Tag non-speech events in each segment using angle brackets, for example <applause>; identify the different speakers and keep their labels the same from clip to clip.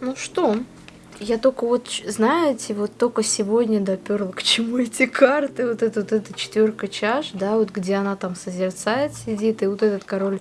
Speaker 1: Ну что, я только вот, знаете, вот только сегодня доперла, к чему эти карты, вот эта вот эта четверка чаш, да, вот где она там созерцает, сидит, и вот этот король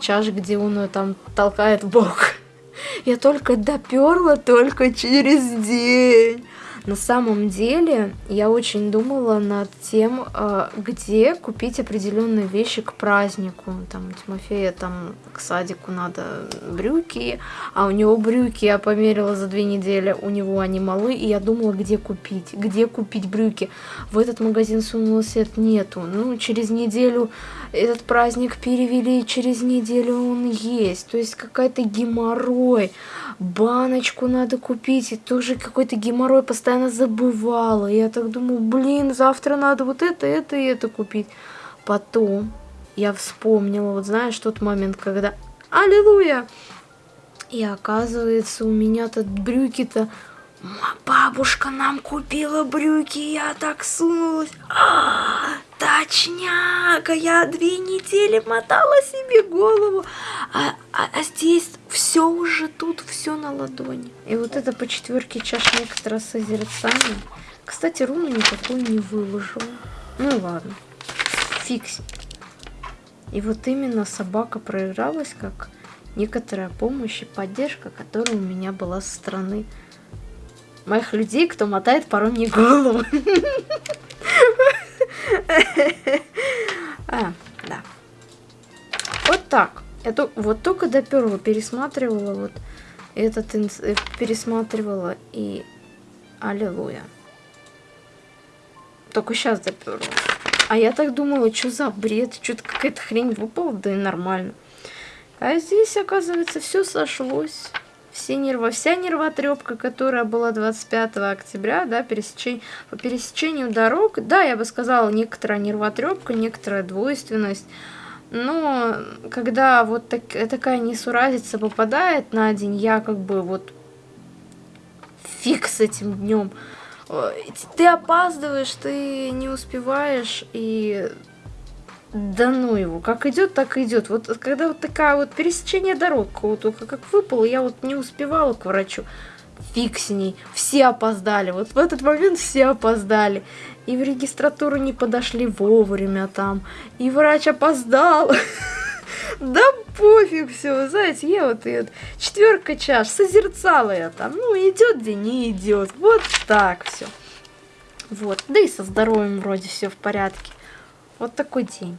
Speaker 1: чаш, где он ее там толкает в бок. <laughs> Я только доперла только через день. На самом деле, я очень думала над тем, а, где купить определенные вещи к празднику. Там у Тимофея там к садику надо брюки, а у него брюки я померила за две недели, у него они малы, и я думала, где купить, где купить брюки. В этот магазин сунулась, это нету. Ну, через неделю этот праздник перевели, через неделю он есть. То есть какая-то геморрой баночку надо купить, и тоже какой-то геморрой постоянно забывала. Я так думаю, блин, завтра надо вот это, это и это купить. Потом я вспомнила, вот знаешь, тот момент, когда Аллилуйя! И оказывается, у меня тут брюки-то... Бабушка нам купила брюки, я так сунулась. А, точняк, я две недели мотала себе голову. А, а, а здесь все уже тут, все на ладони. И вот это по четверке чаш некоторое созерцание. Кстати, руну никакой не выложила. Ну ладно, фиксит. И вот именно собака проигралась как некоторая помощь и поддержка, которая у меня была со стороны моих людей, кто мотает порой мне голову. <laughs> А, да. Вот так. Это вот только доперла, пересматривала вот этот э, пересматривала и аллилуйя. Только сейчас доперла. А я так думала, что за бред, что-то какая-то хрень выпала, да и нормально. А здесь, оказывается, все сошлось. Все нерва, вся нервотрепка, которая была 25 октября, да, пересечень, по пересечению дорог, да, я бы сказала, некоторая нервотрепка, некоторая двойственность, но когда вот так, такая несуразица попадает на день, я как бы вот фиг с этим днем. Ты опаздываешь, ты не успеваешь, и да ну его, как идет, так идет. Вот когда вот такая вот пересечение дорог, вот как выпало, я вот не успевала к врачу. Фиг с ней, все опоздали. Вот в этот момент все опоздали и в регистратуру не подошли вовремя там, и врач опоздал. <laughs> Да пофиг все, знаете, я вот и четверка чаш, созерцала я там, ну идет день, не идет, вот так все. Вот, да и со здоровьем вроде все в порядке. Вот такой день.